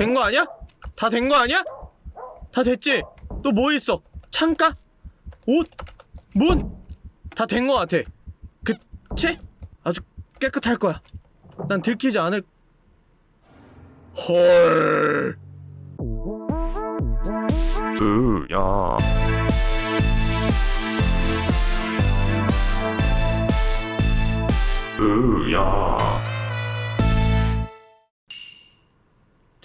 된 거 아니야? 다 된 거 아니야? 다 됐지? 또 뭐 있어? 창가? 옷? 문? 다 된 거 같아 그치? 아주 깨끗할 거야 난 들키지 않을 헐 으야 으야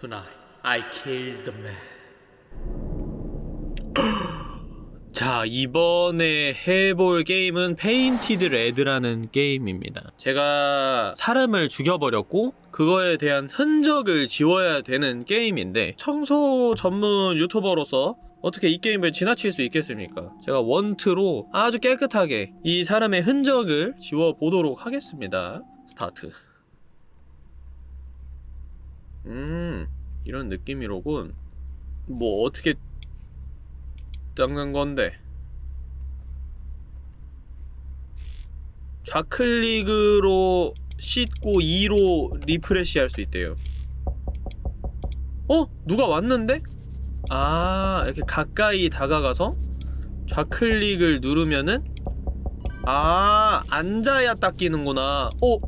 Tonight. I killed the man. 자 이번에 해볼 게임은 Painted Red라는 게임입니다. 제가 사람을 죽여버렸고 그거에 대한 흔적을 지워야 되는 게임인데 청소 전문 유튜버로서 어떻게 이 게임을 지나칠 수 있겠습니까? 제가 원트로 아주 깨끗하게 이 사람의 흔적을 지워보도록 하겠습니다. 스타트. 음 이런 느낌이로군 뭐 어떻게 닦는 건데 좌클릭으로 씻고 E로 refresh 할 수 있대요 어? 누가 왔는데? 아 이렇게 가까이 다가가서 좌클릭을 누르면은 아 앉아야 닦이는구나 어?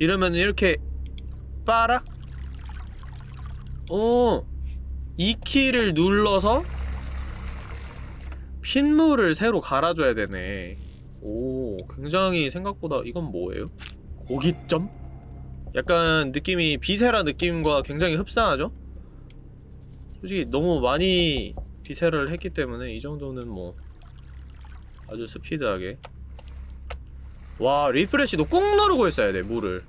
이러면 이렇게 빨아? 어, 이 키를 눌러서 핏물을 새로 갈아줘야 되네. 오, 굉장히 생각보다 이건 뭐예요? 고깃점? 약간 느낌이 비세라 느낌과 굉장히 흡사하죠? 솔직히 너무 많이 비세라를 했기 때문에 이 정도는 뭐 아주 스피드하게 와 refresh도 꾹 누르고 있어야 돼 물을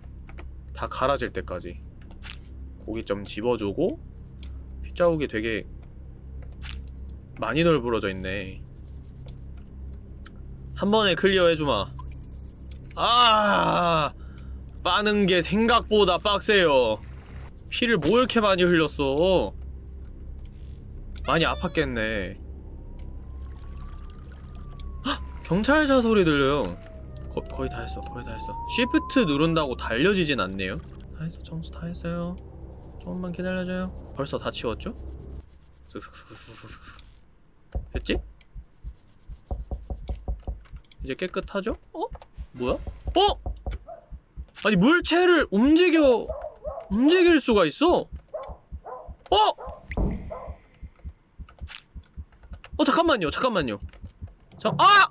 다 갈아질 때까지 고기 좀 집어주고 핏자국이 되게 많이 널브러져 있네. 한 번에 clear 해주마. 아 빠는 게 생각보다 빡세요. 피를 뭐 이렇게 많이 흘렸어? 많이 아팠겠네. 헉! 경찰차 소리 들려요. 거, 거의 다 했어 거의 다 했어. 쉬프트 누른다고 달려지진 않네요. 다 했어 청소 다 했어요 조금만 기다려줘요 벌써 다 치웠죠? 됐지? 이제 깨끗하죠? 어? 뭐야? 어? 아니 물체를 움직여 움직일 수가 있어 어? 어 잠깐만요 잠깐만요 자, 아!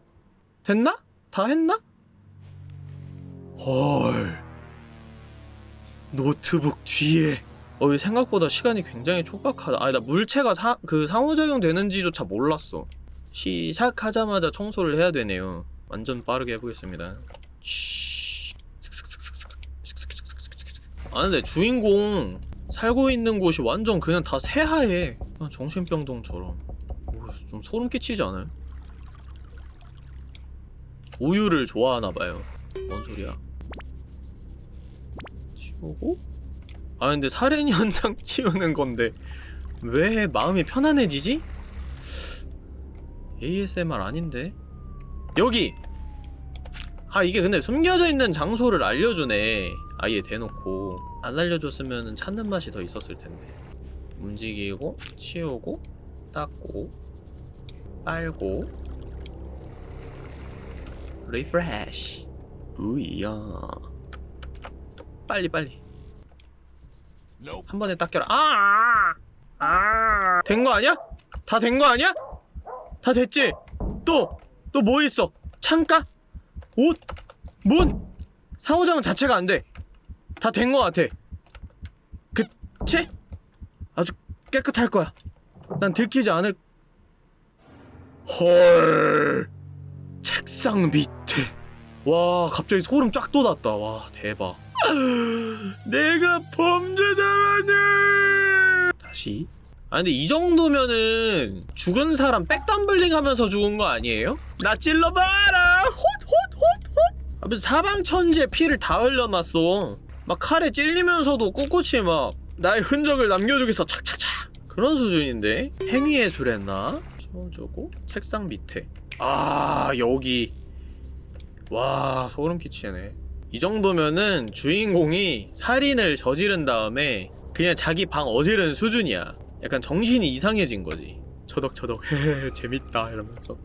됐나? 다 했나? 헐 노트북 뒤에 어, 이 생각보다 시간이 굉장히 촉박하다. 아니, 나 물체가 사, 그 상호작용 되는지조차 몰랐어. 시작하자마자 청소를 해야 되네요. 완전 빠르게 해보겠습니다. 아, 근데 주인공 살고 있는 곳이 완전 그냥 다 새하얘. 정신병동처럼. 오, 좀 소름 끼치지 않아요? 우유를 좋아하나봐요. 뭔 소리야. 치우고? 아 근데 살인 현장 치우는 건데 왜 마음이 편안해지지? ASMR 아닌데? 여기! 아 이게 근데 숨겨져 있는 장소를 알려주네. 아예 대놓고. 안 알려줬으면 찾는 맛이 더 있었을 텐데. 움직이고 치우고 닦고 빨고. refresh 으야. 빨리 빨리 한 번에 닦여라. 아! 아! 된 거 아니야? 다 된 거 아니야? 다 됐지? 또! 또 뭐 있어? 창가? 옷? 문? 상호작용 자체가 안 돼. 다 된 거 같아. 그치? 아주 깨끗할 거야. 난 들키지 않을... 헐... 책상 밑에... 와 갑자기 소름 쫙 돋았다. 와 대박. 내가 범죄자라니! 다시. 아 근데 이 정도면은 죽은 사람 백덤블링 하면서 죽은 거 아니에요? 나 찔러봐라! 헛헛헛헛! 아 무슨 사방천지에 피를 다 흘려놨어. 막 칼에 찔리면서도 꿋꿋이 막 나의 흔적을 남겨주겠어 착착착 그런 수준인데? 행위예술했나? 치워주고 책상 밑에 아 여기 와 소름 끼치네 이 정도면은 주인공이 살인을 저지른 다음에 그냥 자기 방 어지른 수준이야 약간 정신이 이상해진 거지 처덕처덕 헤헤 재밌다 이러면서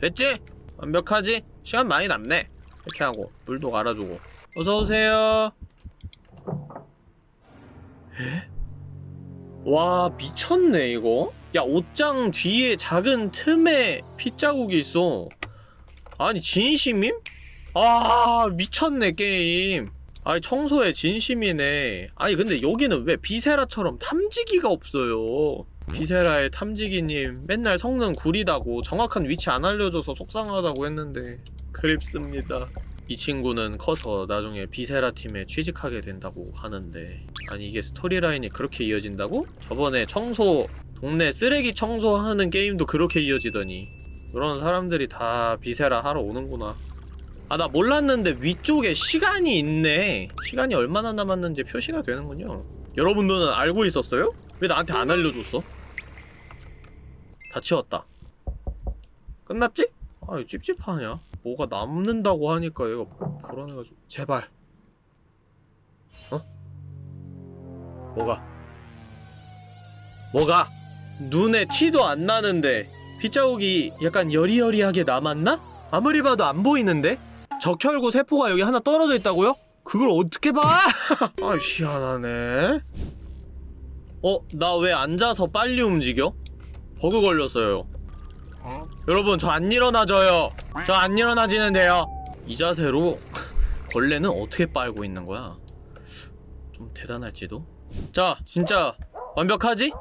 됐지? 완벽하지? 시간 많이 남네 이렇게 하고 물도 갈아주고 어서오세요 에? 와 미쳤네 이거 야 옷장 뒤에 작은 틈에 핏자국이 있어 아니 진심임? 아 미쳤네 게임. 아니 청소에 진심이네. 아니 근데 여기는 왜 비세라처럼 탐지기가 없어요? 비세라의 탐지기님 맨날 성능 구리다고 정확한 위치 안 알려줘서 속상하다고 했는데. 그립습니다. 이 친구는 커서 나중에 비세라 팀에 취직하게 된다고 하는데. 아니 이게 스토리라인이 그렇게 이어진다고? 저번에 청소 동네 쓰레기 청소하는 게임도 그렇게 이어지더니. 그런 사람들이 다 비세라 하러 오는구나 아 나 몰랐는데 위쪽에 시간이 있네 시간이 얼마나 남았는지 표시가 되는군요 여러분들은 알고 있었어요? 왜 나한테 안 알려줬어? 다 치웠다 끝났지? 아 찝찝하냐 뭐가 남는다고 하니까 얘가 불안해가지고 제발 어? 뭐가 뭐가 눈에 티도 안 나는데 빗자국이 약간 여리여리하게 남았나? 아무리 봐도 안 보이는데? 적혈구 세포가 여기 하나 떨어져 있다고요? 그걸 어떻게 봐? 아 희한하네 어? 나 왜 앉아서 빨리 움직여? 버그 걸렸어요 여러분 저 안 일어나져요 저 안 일어나지는데요 이 자세로 걸레는 어떻게 빨고 있는 거야? 좀 대단할지도? 자 진짜 완벽하지?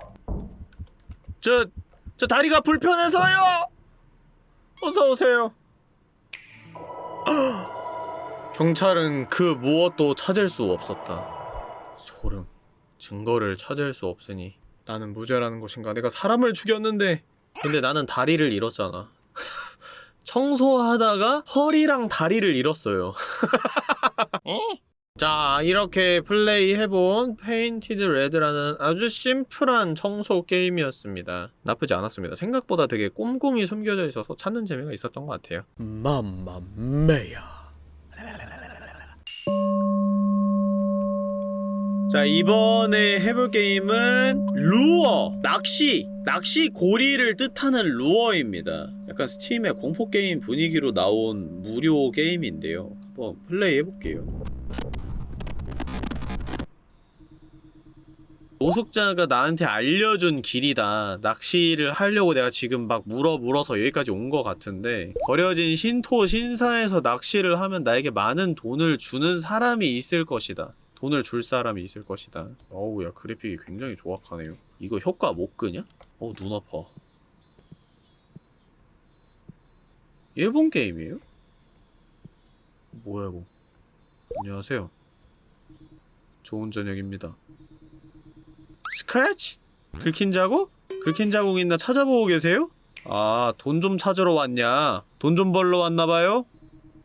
저, 저 다리가 불편해서요! 어서오세요 경찰은 그 무엇도 찾을 수 없었다. 소름. 증거를 찾을 수 없으니 나는 무죄라는 것인가? 내가 사람을 죽였는데. 근데 나는 다리를 잃었잖아. 청소하다가 허리랑 다리를 잃었어요 자 이렇게 플레이해본 Painted Red라는 아주 심플한 청소 게임이었습니다. 나쁘지 않았습니다. 생각보다 되게 꼼꼼히 숨겨져 있어서 찾는 재미가 있었던 것 같아요. 맘마메야. 자 이번에 해볼 게임은 루어 낚시 낚시 고리를 뜻하는 루어입니다. 약간 스팀의 공포게임 분위기로 나온 무료 게임인데요. 한번 플레이 해볼게요 노숙자가 나한테 알려준 길이다. 낚시를 하려고 내가 지금 막 물어 물어서 여기까지 온 것 같은데 버려진 신토 신사에서 낚시를 하면 나에게 많은 돈을 주는 사람이 있을 것이다. 돈을 줄 사람이 있을 것이다. 어우 야 그래픽이 굉장히 조악하네요. 이거 효과 못 끄냐? 어우 눈 아파. 일본 게임이에요? 뭐야 이거? 안녕하세요. 좋은 저녁입니다 스크래치? 긁힌 자국? 긁힌 자국 있나 찾아보고 계세요? 아, 돈 좀 찾으러 왔냐? 돈 좀 벌러 왔나봐요?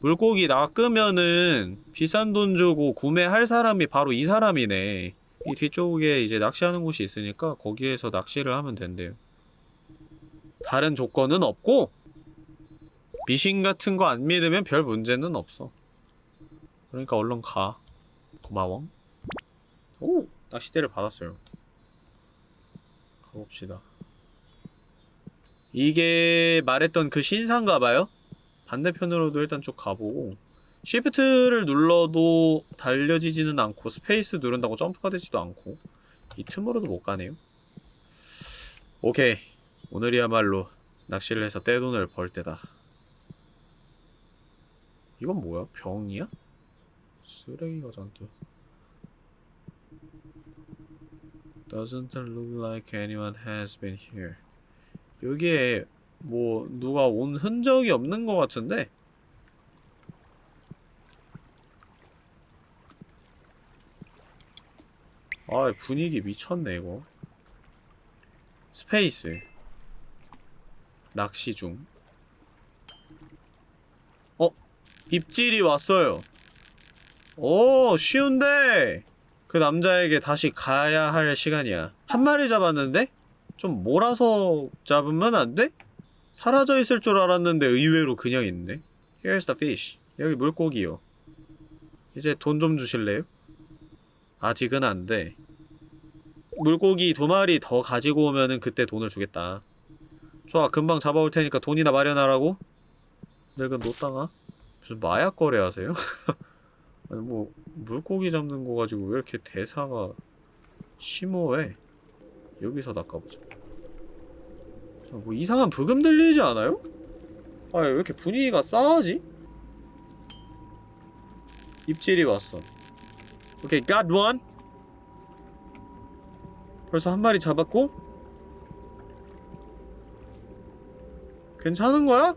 물고기 낚으면은 비싼 돈 주고 구매할 사람이 바로 이 사람이네. 이 뒤쪽에 이제 낚시하는 곳이 있으니까 거기에서 낚시를 하면 된대요. 다른 조건은 없고 미신 같은 거 안 믿으면 별 문제는 없어. 그러니까 얼른 가. 고마워. 오! 낚시대를 받았어요. 가봅시다. 이게 말했던 그 신사인가봐요? 반대편으로도 일단 쭉 가보고 shift를 눌러도 달려지지는 않고 space 누른다고 점프가 되지도 않고 이 틈으로도 못 가네요. 오케이. 오늘이야말로 낚시를 해서 떼돈을 벌 때다. 이건 뭐야? 병이야? 쓰레기가 잔뜩. Doesn't look like anyone has been here. 여기에 뭐 누가 온 흔적이 없는 것 같은데? 아 분위기 미쳤네 이거 space 낚시 중 어? 입질이 왔어요 오 쉬운데 그 남자에게 다시 가야 할 시간이야 한 마리 잡았는데? 좀 몰아서 잡으면 안 돼? 사라져 있을 줄 알았는데 의외로 그냥 있네 Here's the fish 여기 물고기요 이제 돈 좀 주실래요? 아직은 안돼 물고기 두 마리 더 가지고 오면은 그때 돈을 주겠다 좋아 금방 잡아올 테니까 돈이나 마련하라고 늙은 노땅아 무슨 마약 거래하세요? 아니 뭐 물고기 잡는 거 가지고 왜 이렇게 대사가 심오해? 여기서 낚아보자. 아, 뭐 이상한 부금 들리지 않아요? 아왜 이렇게 분위기가 싸하지? 입질이 왔어. 오케이 got one 벌써 한 마리 잡았고? 괜찮은 거야?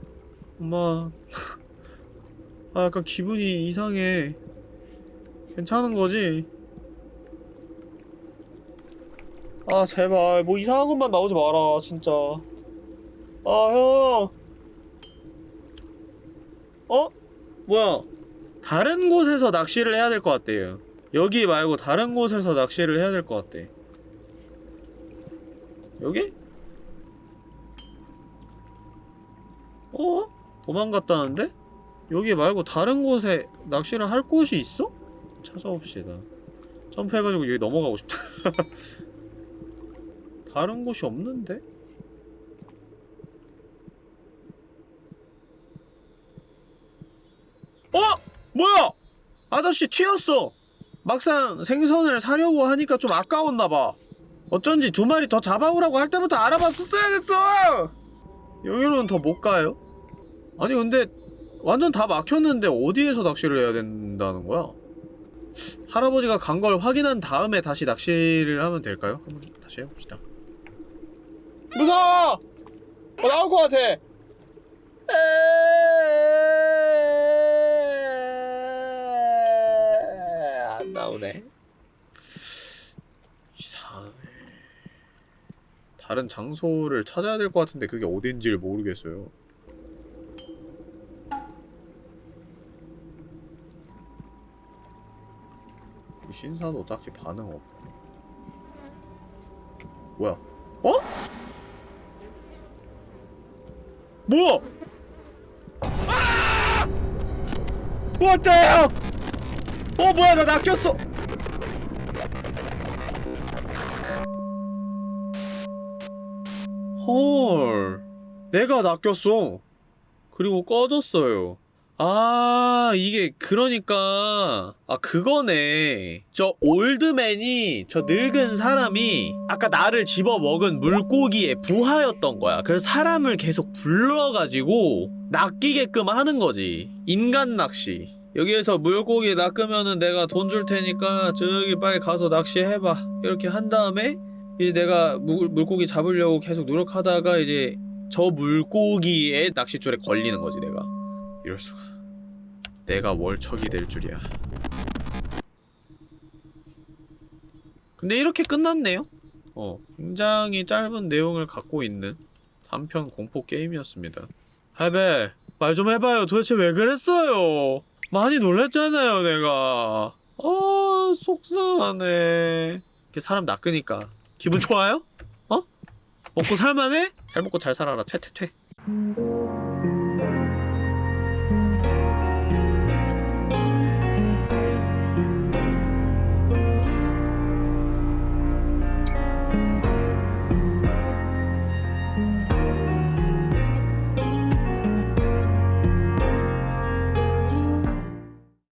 엄마. 아 약간 기분이 이상해. 괜찮은 거지? 아 제발 뭐 이상한 것만 나오지 마라 진짜 아형 어? 뭐야 다른 곳에서 낚시를 해야 될 것 같대요 여기 말고 다른 곳에서 낚시를 해야 될 것 같대 여기? 어? 도망갔다는데? 여기 말고 다른 곳에 낚시를 할 곳이 있어? 찾아봅시다 점프해가지고 여기 넘어가고 싶다 다른 곳이 없는데? 어! 뭐야! 아저씨 튀었어! 막상 생선을 사려고 하니까 좀 아까웠나봐 어쩐지 두 마리 더 잡아오라고 할 때부터 알아봤었어야 됐어! 여기로는 더 못 가요? 아니 근데 완전 다 막혔는데 어디에서 낚시를 해야 된다는 거야? 할아버지가 간 걸 확인한 다음에 다시 낚시를 하면 될까요? 한번 다시 해봅시다 무서워! 어, 나올 것 같아! 안 나오네 이상해 다른 장소를 찾아야 될 것 같은데 그게 어딘지를 모르겠어요 신사도 딱히 반응 없고. 뭐야? 어? 뭐야? 아! What the hell? 어 뭐야 나 낚였어. 헐 내가 낚였어 그리고 꺼졌어요 아 이게 그러니까. 아 그거네. 저 올드맨이 저 늙은 사람이 아까 나를 집어먹은 물고기의 부하였던 거야. 그래서 사람을 계속 불러가지고 낚이게끔 하는 거지. 인간 낚시. 여기에서 물고기 낚으면은 내가 돈 줄 테니까 저기 빨리 가서 낚시해봐. 이렇게 한 다음에 이제 내가 물, 물고기 잡으려고 계속 노력하다가 이제 저 물고기의 낚싯줄에 걸리는 거지 내가 이럴 수가 내가 월척이 될 줄이야. 근데 이렇게 끝났네요. 어 굉장히 짧은 내용을 갖고 있는 단편 공포 게임이었습니다. 할배 말 좀 해봐요. 도대체 왜 그랬어요? 많이 놀랬잖아요 내가. 아 속상하네. 이렇게 사람 낚으니까 기분 좋아요? 어? 먹고 살만해? 잘 먹고 잘 살아라. 퇴퇴퇴